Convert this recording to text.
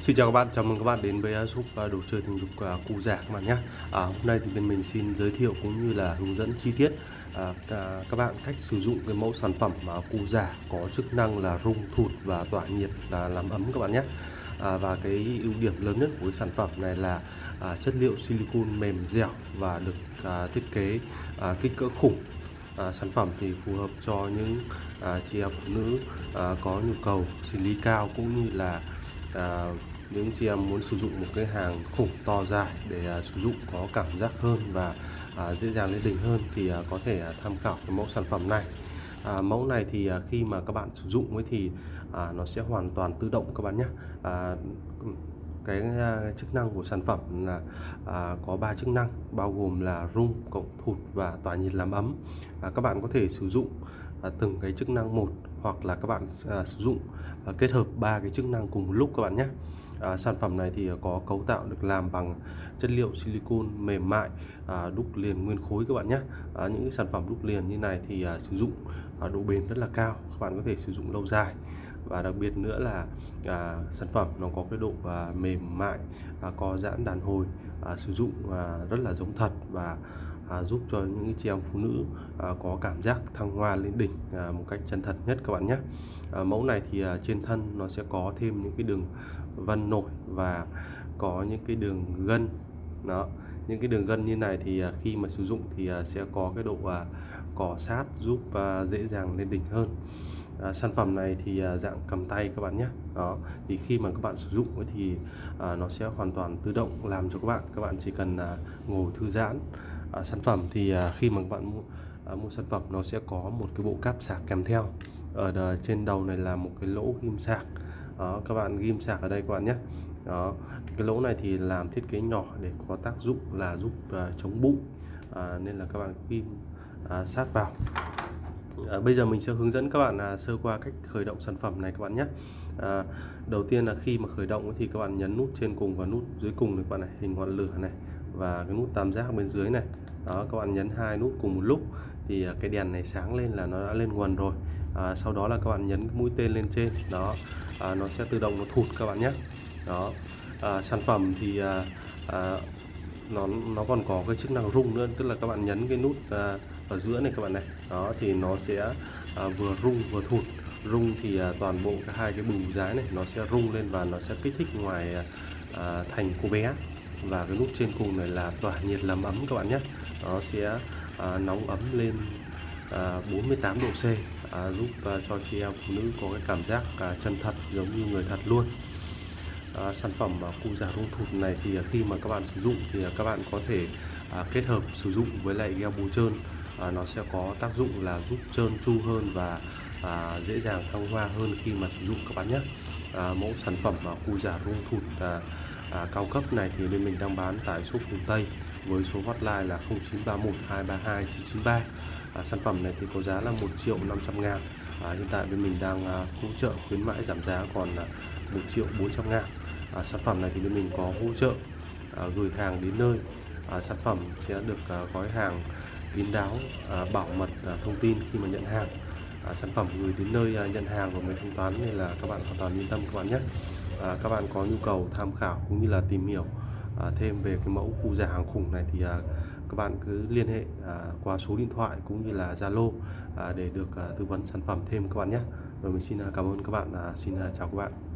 Xin chào các bạn, chào mừng các bạn đến với giúp à, đồ chơi tình dục à, cụ già các bạn nhé. À, hôm nay thì bên mình xin giới thiệu cũng như là hướng dẫn chi tiết à, à, các bạn cách sử dụng cái mẫu sản phẩm mà cụ già có chức năng là rung thụt và tỏa nhiệt là làm ấm các bạn nhé. À, và cái ưu điểm lớn nhất của cái sản phẩm này là à, chất liệu silicon mềm dẻo và được à, thiết kế à, kích cỡ khủng à, sản phẩm thì phù hợp cho những à, chị em phụ nữ à, có nhu cầu sinh lý cao cũng như là à, những chị em muốn sử dụng một cái hàng khủng to dài để à, sử dụng có cảm giác hơn và à, dễ dàng lên đỉnh hơn thì à, có thể tham khảo cái mẫu sản phẩm này. À, mẫu này thì à, khi mà các bạn sử dụng ấy thì à, nó sẽ hoàn toàn tự động các bạn nhé. À, cái à, chức năng của sản phẩm là à, có 3 chức năng bao gồm là rung cộng thụt và tỏa nhiệt làm ấm. À, các bạn có thể sử dụng à, từng cái chức năng một hoặc là các bạn à, sử dụng à, kết hợp ba cái chức năng cùng một lúc các bạn nhé à, sản phẩm này thì có cấu tạo được làm bằng chất liệu silicon mềm mại à, đúc liền nguyên khối các bạn nhé. À, những cái sản phẩm đúc liền như này thì à, sử dụng à, độ bền rất là cao các bạn có thể sử dụng lâu dài. Và đặc biệt nữa là à, sản phẩm nó có cái độ à, mềm mại à, có giãn đàn hồi à, sử dụng à, rất là giống thật và à, giúp cho những chị em phụ nữ à, có cảm giác thăng hoa lên đỉnh à, một cách chân thật nhất các bạn nhé. À, mẫu này thì à, trên thân nó sẽ có thêm những cái đường vân nổi và có những cái đường gân. Đó những cái đường gân như này thì à, khi mà sử dụng thì à, sẽ có cái độ à, cọ sát giúp à, dễ dàng lên đỉnh hơn. À, sản phẩm này thì à, dạng cầm tay các bạn nhé. Đó thì khi mà các bạn sử dụng thì à, nó sẽ hoàn toàn tự động làm cho các bạn. Các bạn chỉ cần à, ngồi thư giãn à, sản phẩm thì à, khi mà các bạn mua, à, mua sản phẩm nó sẽ có một cái bộ cáp sạc kèm theo. Ở đờ, trên đầu này là một cái lỗ ghim sạc. Đó các bạn ghim sạc ở đây các bạn nhé. Đó cái lỗ này thì làm thiết kế nhỏ để có tác dụng là giúp à, chống bụi. À, nên là các bạn ghim à, sát vào. À, bây giờ mình sẽ hướng dẫn các bạn à, sơ qua cách khởi động sản phẩm này các bạn nhé. À, đầu tiên là khi mà khởi động thì các bạn nhấn nút trên cùng và nút dưới cùng này các bạn này hình ngọn lửa này và cái nút tam giác bên dưới này. Đó các bạn nhấn hai nút cùng một lúc thì à, cái đèn này sáng lên là nó đã lên nguồn rồi. À, sau đó là các bạn nhấn mũi tên lên trên. Đó à, nó sẽ tự động nó thụt các bạn nhé. Đó à, sản phẩm thì à, à, nó nó còn có cái chức năng rung nữa tức là các bạn nhấn cái nút à, ở giữa này các bạn này. Đó thì nó sẽ à, vừa rung vừa thụt. Rung thì à, toàn bộ cả hai cái bù giá này nó sẽ rung lên và nó sẽ kích thích ngoài à, à thành cô bé và cái nút trên cùng này là tỏa nhiệt làm ấm các bạn nhé. Nó sẽ à, nóng ấm lên à, 48 độ C à, giúp à, cho chị em phụ nữ có cái cảm giác à, chân thật giống như người thật luôn. À, sản phẩm à, cụ già rung thụt này thì à, khi mà các bạn sử dụng thì à, các bạn có thể à, kết hợp sử dụng với lại gel bù trơn. À, nó sẽ có tác dụng là giúp trơn tru hơn và à, dễ dàng thăng hoa hơn khi mà sử dụng các bạn nhé. À, mẫu sản phẩm à, cụ già rung thụt à, à, cao cấp này thì bên mình đang bán tại shop Hùng Tây với số hotline là 0931 232 993 à, sản phẩm này thì có giá là 1 triệu 500 ngàn. À, hiện tại bên mình đang à, hỗ trợ khuyến mãi giảm giá còn à, 1 triệu 400 ngàn. À, sản phẩm này thì bên mình có hỗ trợ à, gửi hàng đến nơi. À, sản phẩm sẽ được à, gói hàng kín đáo à, bảo mật à, thông tin khi mà nhận hàng. À, sản phẩm gửi đến nơi à, nhận hàng của mình thanh toán nên là các bạn hoàn toàn yên tâm các bạn nhé à, các bạn có nhu cầu tham khảo cũng như là tìm hiểu à, thêm về cái mẫu khu giả hàng khủng này thì à, các bạn cứ liên hệ à, qua số điện thoại cũng như là Zalo à, để được à, tư vấn sản phẩm thêm các bạn nhé. Rồi mình xin à, cảm ơn các bạn à, xin à, chào các bạn.